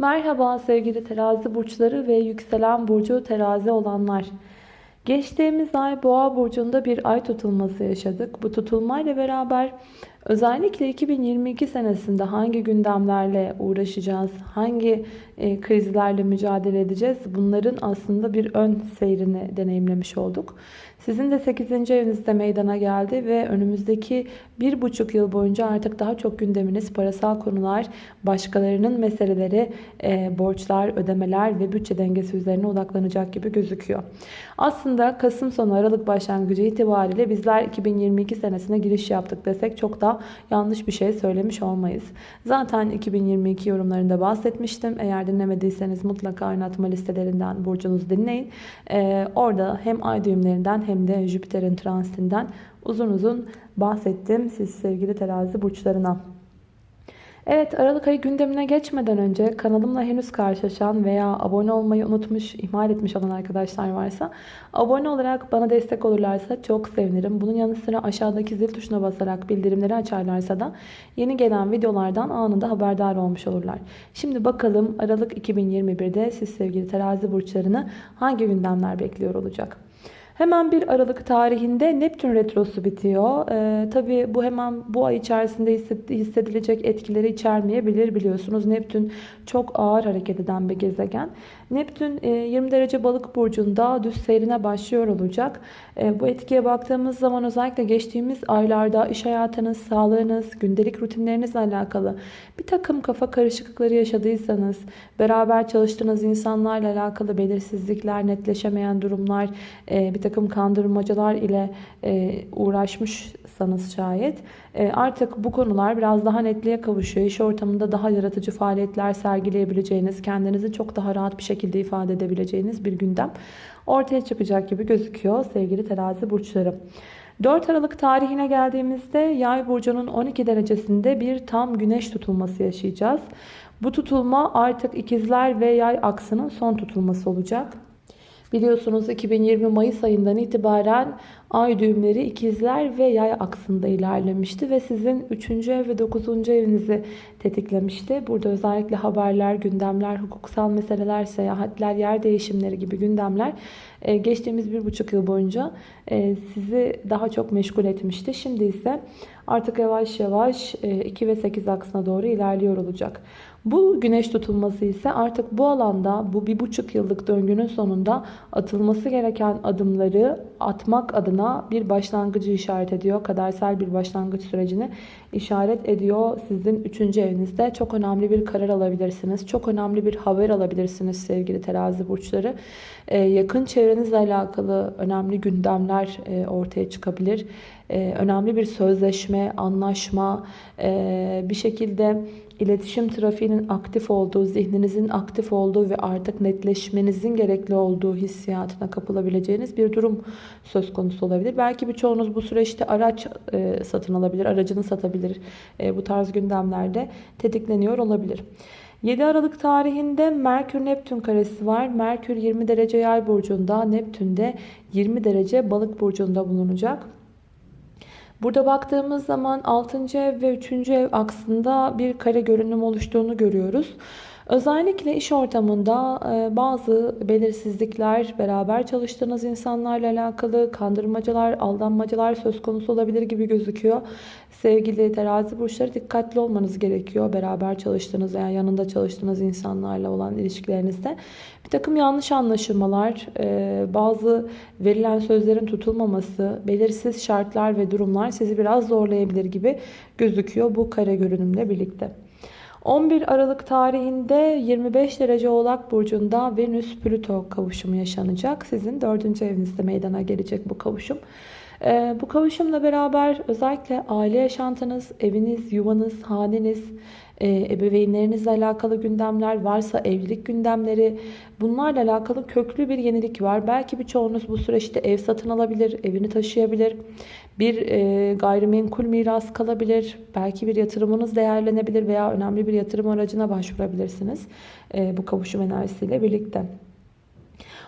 Merhaba sevgili terazi burçları ve yükselen burcu terazi olanlar. Geçtiğimiz ay boğa burcunda bir ay tutulması yaşadık. Bu tutulmayla beraber özellikle 2022 senesinde hangi gündemlerle uğraşacağız, hangi e, krizlerle mücadele edeceğiz bunların aslında bir ön seyrini deneyimlemiş olduk. Sizin de 8. evinizde meydana geldi ve önümüzdeki bir buçuk yıl boyunca artık daha çok gündeminiz parasal konular, başkalarının meseleleri, e, borçlar, ödemeler ve bütçe dengesi üzerine odaklanacak gibi gözüküyor. Aslında Kasım sonu Aralık başlangıcı itibariyle bizler 2022 senesine giriş yaptık desek çok yanlış bir şey söylemiş olmayız. Zaten 2022 yorumlarında bahsetmiştim. Eğer dinlemediyseniz mutlaka oynatma listelerinden burcunuzu dinleyin. Ee, orada hem ay düğümlerinden hem de Jüpiter'in transitinden uzun uzun bahsettim siz sevgili terazi burçlarına. Evet Aralık ayı gündemine geçmeden önce kanalımla henüz karşılaşan veya abone olmayı unutmuş, ihmal etmiş olan arkadaşlar varsa abone olarak bana destek olurlarsa çok sevinirim. Bunun yanı sıra aşağıdaki zil tuşuna basarak bildirimleri açarlarsa da yeni gelen videolardan anında haberdar olmuş olurlar. Şimdi bakalım Aralık 2021'de siz sevgili terazi burçlarını hangi gündemler bekliyor olacak? Hemen bir Aralık tarihinde Neptün Retrosu bitiyor. Ee, Tabi bu hemen bu ay içerisinde hissedilecek etkileri içermeyebilir biliyorsunuz. Neptün çok ağır hareket eden bir gezegen. Neptün 20 e, derece balık burcunda düz seyrine başlıyor olacak. E, bu etkiye baktığımız zaman özellikle geçtiğimiz aylarda iş hayatınız, sağlığınız, gündelik rutinlerinizle alakalı bir takım kafa karışıklıkları yaşadıysanız, beraber çalıştığınız insanlarla alakalı belirsizlikler, netleşemeyen durumlar, e, bir takım kandırmacalar ile uğraşmışsanız şayet artık bu konular biraz daha netliğe kavuşuyor. İş ortamında daha yaratıcı faaliyetler sergileyebileceğiniz, kendinizi çok daha rahat bir şekilde ifade edebileceğiniz bir gündem ortaya çıkacak gibi gözüküyor sevgili terazi burçları. 4 Aralık tarihine geldiğimizde yay burcunun 12 derecesinde bir tam güneş tutulması yaşayacağız. Bu tutulma artık ikizler ve yay aksının son tutulması olacak. Biliyorsunuz 2020 Mayıs ayından itibaren ay düğümleri ikizler ve yay aksında ilerlemişti ve sizin 3. ev ve 9. evinizi tetiklemişti. Burada özellikle haberler, gündemler, hukuksal meseleler, seyahatler, yer değişimleri gibi gündemler e, geçtiğimiz bir buçuk yıl boyunca e, sizi daha çok meşgul etmişti. Şimdi ise artık yavaş yavaş 2 e, ve 8 aksına doğru ilerliyor olacak. Bu güneş tutulması ise artık bu alanda bu bir buçuk yıllık döngünün sonunda atılması gereken adımları atmak adına bir başlangıcı işaret ediyor. Kadersel bir başlangıç sürecini işaret ediyor. Sizin üçüncü evinizde çok önemli bir karar alabilirsiniz. Çok önemli bir haber alabilirsiniz sevgili terazi burçları. Ee, yakın çevrenizle alakalı önemli gündemler e, ortaya çıkabilir. Ee, önemli bir sözleşme, anlaşma, e, bir şekilde iletişim trafiğinin aktif olduğu, zihninizin aktif olduğu ve artık netleşmenizin gerekli olduğu hissiyatına kapılabileceğiniz bir durum söz konusu olabilir. Belki birçoğunuz bu süreçte araç e, satın alabilir, aracını satabilir. E, bu tarz gündemlerde tetikleniyor olabilir. 7 Aralık tarihinde Merkür Neptün karesi var. Merkür 20 derece yay burcunda, Neptün de 20 derece balık burcunda bulunacak. Burada baktığımız zaman 6. ev ve 3. ev aksında bir kare görünüm oluştuğunu görüyoruz. Özellikle iş ortamında e, bazı belirsizlikler, beraber çalıştığınız insanlarla alakalı kandırmacalar, aldanmacalar söz konusu olabilir gibi gözüküyor. Sevgili terazi burçları dikkatli olmanız gerekiyor. Beraber çalıştığınız veya yanında çalıştığınız insanlarla olan ilişkilerinizde. Bir takım yanlış anlaşılmalar, e, bazı verilen sözlerin tutulmaması, belirsiz şartlar ve durumlar sizi biraz zorlayabilir gibi gözüküyor bu kare görünümle birlikte. 11 Aralık tarihinde 25 derece Oğlak Burcu'nda Venüs-Plüto kavuşumu yaşanacak. Sizin 4. evinizde meydana gelecek bu kavuşum. Ee, bu kavuşumla beraber özellikle aile yaşantınız, eviniz, yuvanız, haneniz, e, ebeveynlerinizle alakalı gündemler varsa evlilik gündemleri bunlarla alakalı köklü bir yenilik var. Belki birçoğunuz bu süreçte ev satın alabilir, evini taşıyabilir. Bir e, gayrimenkul miras kalabilir. Belki bir yatırımınız değerlenebilir veya önemli bir yatırım aracına başvurabilirsiniz. E, bu kavuşum enerjisiyle birlikte.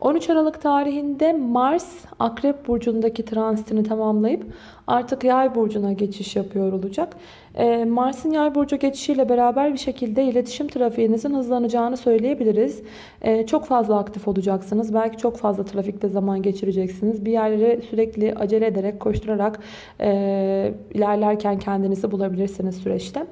13 Aralık tarihinde Mars Akrep Burcu'ndaki transitini tamamlayıp artık Yay Burcu'na geçiş yapıyor olacak. E, Mars'ın yay burcu geçişiyle beraber bir şekilde iletişim trafiğinizin hızlanacağını söyleyebiliriz. E, çok fazla aktif olacaksınız. Belki çok fazla trafikte zaman geçireceksiniz. Bir yerlere sürekli acele ederek, koşturarak e, ilerlerken kendinizi bulabilirsiniz süreçte.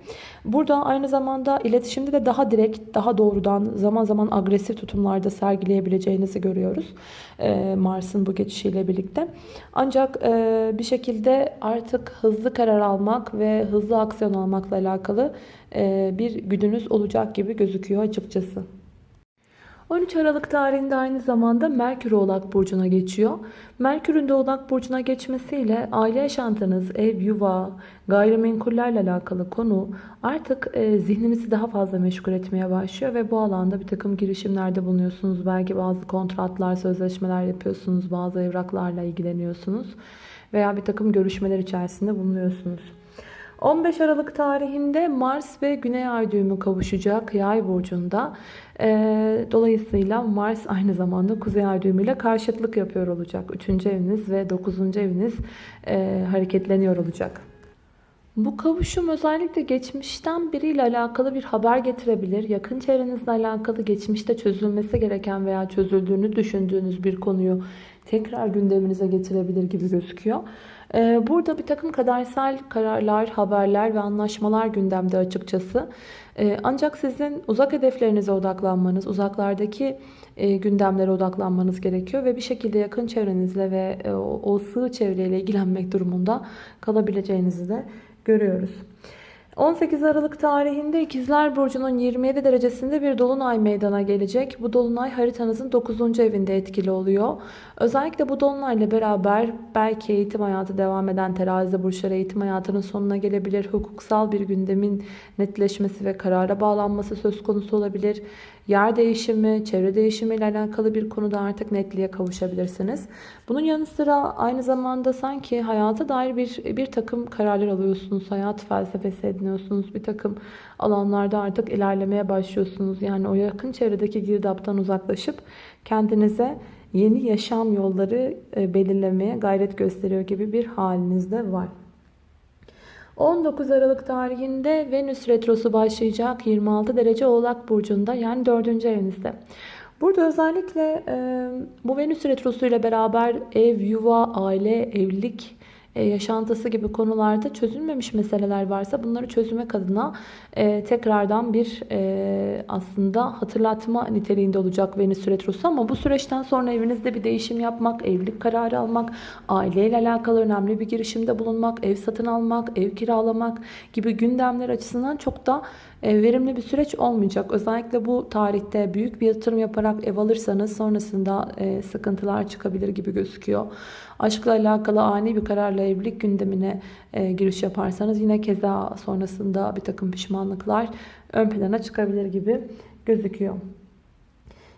Burada aynı zamanda iletişimde de daha direkt, daha doğrudan, zaman zaman agresif tutumlarda sergileyebileceğinizi görüyoruz. E, Mars'ın bu geçişiyle birlikte. Ancak e, bir şekilde artık hızlı karar almak ve hızlı aksiyon almakla alakalı e, bir güdünüz olacak gibi gözüküyor açıkçası. 13 Aralık tarihinde aynı zamanda Merkür Oğlak Burcu'na geçiyor. Merkür'ün de Oğlak Burcu'na geçmesiyle aile yaşantınız, ev, yuva, gayrimenkullerle alakalı konu artık e, zihninizi daha fazla meşgul etmeye başlıyor ve bu alanda bir takım girişimlerde bulunuyorsunuz. Belki bazı kontratlar, sözleşmeler yapıyorsunuz, bazı evraklarla ilgileniyorsunuz veya bir takım görüşmeler içerisinde bulunuyorsunuz. 15 Aralık tarihinde Mars ve Güney Ay düğümü kavuşacak Yay burcunda. Ee, dolayısıyla Mars aynı zamanda Kuzey Ay düğümüyle karşıtlık yapıyor olacak. 3. eviniz ve 9. eviniz e, hareketleniyor olacak. Bu kavuşum özellikle geçmişten biriyle alakalı bir haber getirebilir. Yakın çevrenizle alakalı geçmişte çözülmesi gereken veya çözüldüğünü düşündüğünüz bir konuyu tekrar gündeminize getirebilir gibi gözüküyor. Ee, burada bir takım kadersel kararlar, haberler ve anlaşmalar gündemde açıkçası. Ee, ancak sizin uzak hedeflerinize odaklanmanız, uzaklardaki e, gündemlere odaklanmanız gerekiyor ve bir şekilde yakın çevrenizle ve e, o sığ çevreyle ilgilenmek durumunda kalabileceğinizi de görüyoruz. 18 Aralık tarihinde İkizler Burcu'nun 27 derecesinde bir dolunay meydana gelecek. Bu dolunay haritanızın 9. evinde etkili oluyor. Özellikle bu dolunayla beraber belki eğitim hayatı devam eden terazi burçları eğitim hayatının sonuna gelebilir. Hukuksal bir gündemin netleşmesi ve karara bağlanması söz konusu olabilir. Yer değişimi, çevre değişimi ile alakalı bir konuda artık netliğe kavuşabilirsiniz. Bunun yanı sıra aynı zamanda sanki hayata dair bir, bir takım kararlar alıyorsunuz. Hayat felsefesi ediniyorsunuz. Bir takım alanlarda artık ilerlemeye başlıyorsunuz. Yani o yakın çevredeki girdaptan uzaklaşıp kendinize yeni yaşam yolları e, belirlemeye gayret gösteriyor gibi bir haliniz de var. 19 Aralık tarihinde Venüs Retrosu başlayacak 26 derece Oğlak Burcu'nda yani 4. evinizde. Burada özellikle e, bu Venüs Retrosu ile beraber ev, yuva, aile, evlilik yaşantısı gibi konularda çözülmemiş meseleler varsa bunları çözmek adına e, tekrardan bir e, aslında hatırlatma niteliğinde olacak Venüs Retrosu ama bu süreçten sonra evinizde bir değişim yapmak, evlilik kararı almak, aileyle alakalı önemli bir girişimde bulunmak, ev satın almak, ev kiralamak gibi gündemler açısından çok da e, verimli bir süreç olmayacak. Özellikle bu tarihte büyük bir yatırım yaparak ev alırsanız sonrasında e, sıkıntılar çıkabilir gibi gözüküyor. Aşkla alakalı ani bir kararla evlilik gündemine e, giriş yaparsanız yine keza sonrasında bir takım pişmanlıklar ön plana çıkabilir gibi gözüküyor.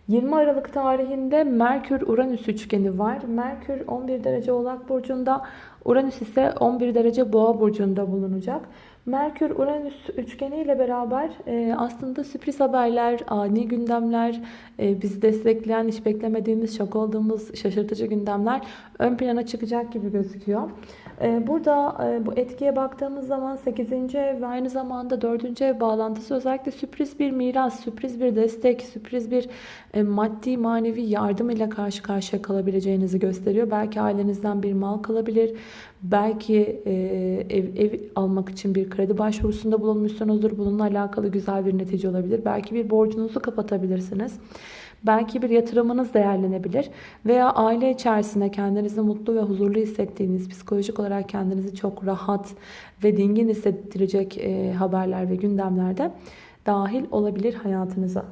20 Aralık tarihinde Merkür-Uranüs üçgeni var. Merkür 11 derece Oğlak Burcu'nda, Uranüs ise 11 derece Boğa Burcu'nda bulunacak. Merkür-Uranüs üçgeni ile beraber e, aslında sürpriz haberler, ani gündemler, e, bizi destekleyen, hiç beklemediğimiz, şok olduğumuz şaşırtıcı gündemler ön plana çıkacak gibi gözüküyor. E, burada e, bu etkiye baktığımız zaman 8. ev ve aynı zamanda 4. ev bağlantısı özellikle sürpriz bir miras, sürpriz bir destek, sürpriz bir e, maddi manevi yardım ile karşı karşıya kalabileceğinizi gösteriyor. Belki ailenizden bir mal kalabilir. Belki e, ev, ev almak için bir kredi başvurusunda bulunmuşsunuzdur. Bununla alakalı güzel bir netice olabilir. Belki bir borcunuzu kapatabilirsiniz. Belki bir yatırımınız değerlenebilir veya aile içerisinde kendinizi mutlu ve huzurlu hissettiğiniz, psikolojik olarak kendinizi çok rahat ve dingin hissettirecek haberler ve gündemlerde dahil olabilir hayatınıza.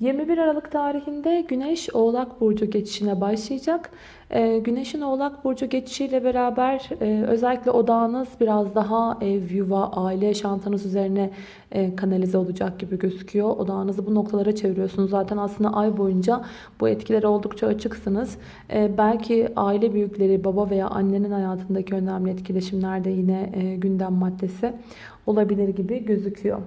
21 Aralık tarihinde Güneş Oğlak Burcu geçişine başlayacak. Ee, Güneş'in Oğlak Burcu geçişiyle beraber e, özellikle odağınız biraz daha ev, yuva, aile yaşantınız üzerine e, kanalize olacak gibi gözüküyor. Odağınızı bu noktalara çeviriyorsunuz. Zaten aslında ay boyunca bu etkilere oldukça açıksınız. E, belki aile büyükleri, baba veya annenin hayatındaki önemli etkileşimler de yine gündem maddesi olabilir gibi gözüküyor.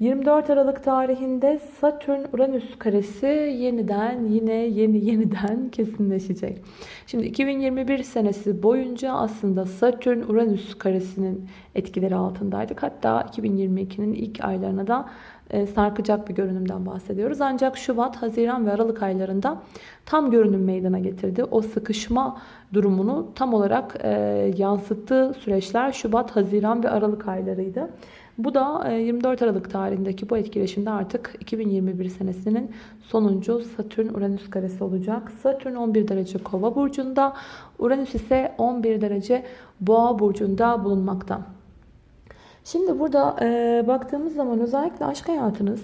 24 Aralık tarihinde Satürn-Uranüs karesi yeniden yine yeni yeniden kesinleşecek. Şimdi 2021 senesi boyunca aslında Satürn-Uranüs karesinin etkileri altındaydık. Hatta 2022'nin ilk aylarına da e, sarkacak bir görünümden bahsediyoruz. Ancak Şubat, Haziran ve Aralık aylarında tam görünüm meydana getirdi. O sıkışma durumunu tam olarak e, yansıttığı süreçler Şubat, Haziran ve Aralık aylarıydı. Bu da 24 Aralık tarihindeki bu etkileşimde artık 2021 senesinin sonuncu Satürn-Uranüs karesi olacak. Satürn 11 derece Kova burcunda, Uranüs ise 11 derece Boğa burcunda bulunmakta. Şimdi burada e, baktığımız zaman özellikle aşk hayatınız,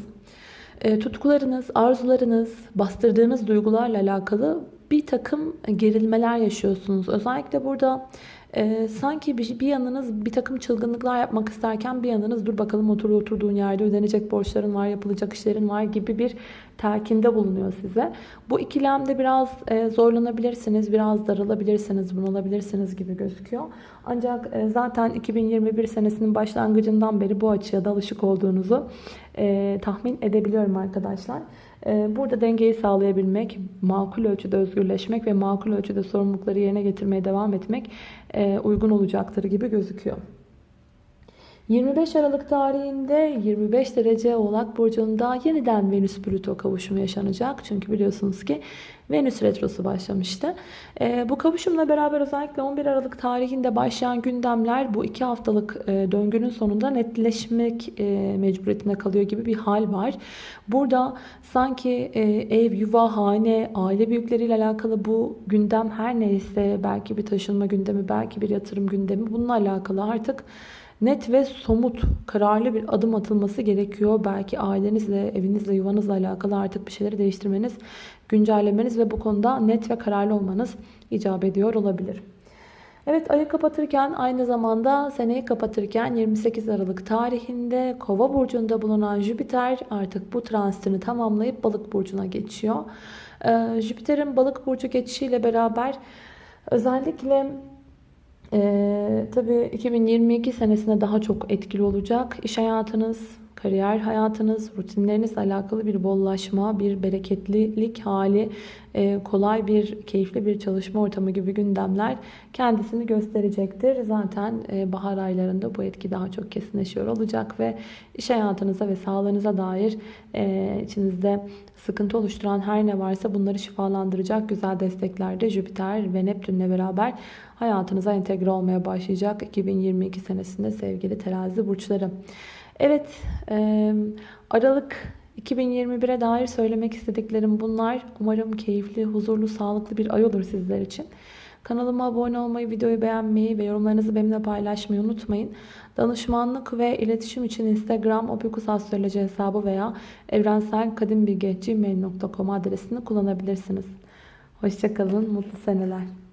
e, tutkularınız, arzularınız, bastırdığınız duygularla alakalı bir takım gerilmeler yaşıyorsunuz. Özellikle burada e, sanki bir, bir yanınız bir takım çılgınlıklar yapmak isterken bir yanınız dur bakalım otur oturduğun yerde ödenecek borçların var, yapılacak işlerin var gibi bir terkinde bulunuyor size. Bu ikilemde biraz e, zorlanabilirsiniz, biraz daralabilirsiniz, bunalabilirsiniz gibi gözüküyor. Ancak e, zaten 2021 senesinin başlangıcından beri bu açıya da alışık olduğunuzu e, tahmin edebiliyorum arkadaşlar. E, burada dengeyi sağlayabilmek, makul ölçüde özgürleşmek ve makul ölçüde sorumlulukları yerine getirmeye devam etmek uygun olacaktır gibi gözüküyor. 25 Aralık tarihinde 25 derece Oğlak Burcu'nda yeniden Venüs-Plüto kavuşumu yaşanacak. Çünkü biliyorsunuz ki Venüs Retrosu başlamıştı. E, bu kavuşumla beraber özellikle 11 Aralık tarihinde başlayan gündemler bu iki haftalık e, döngünün sonunda netleşmek e, mecburiyetinde kalıyor gibi bir hal var. Burada sanki e, ev, yuva, hane, aile büyükleriyle alakalı bu gündem her neyse belki bir taşınma gündemi, belki bir yatırım gündemi bununla alakalı artık net ve somut, kararlı bir adım atılması gerekiyor. Belki ailenizle, evinizle, yuvanızla alakalı artık bir şeyleri değiştirmeniz, güncellemeniz ve bu konuda net ve kararlı olmanız icap ediyor olabilir. Evet ayı kapatırken aynı zamanda seneyi kapatırken 28 Aralık tarihinde Kova burcunda bulunan Jüpiter artık bu transitini tamamlayıp Balık burcuna geçiyor. Ee, Jüpiter'in Balık burcu geçişiyle beraber özellikle ee, tabii 2022 senesinde daha çok etkili olacak. İş hayatınız, kariyer hayatınız, rutinlerinizle alakalı bir bollaşma, bir bereketlilik hali, e, kolay bir, keyifli bir çalışma ortamı gibi gündemler kendisini gösterecektir. Zaten e, bahar aylarında bu etki daha çok kesinleşiyor olacak ve iş hayatınıza ve sağlığınıza dair e, içinizde sıkıntı oluşturan her ne varsa bunları şifalandıracak güzel desteklerde Jüpiter ve Neptünle beraber hayatınıza entegre olmaya başlayacak 2022 senesinde sevgili terazi burçları. Evet Aralık 2021'e dair söylemek istediklerim bunlar. Umarım keyifli, huzurlu, sağlıklı bir ay olur sizler için. Kanalıma abone olmayı, videoyu beğenmeyi ve yorumlarınızı benimle paylaşmayı unutmayın. Danışmanlık ve iletişim için Instagram opikusastroloji hesabı veya evrenselkadimbilge.gmail.com adresini kullanabilirsiniz. Hoşçakalın, mutlu seneler.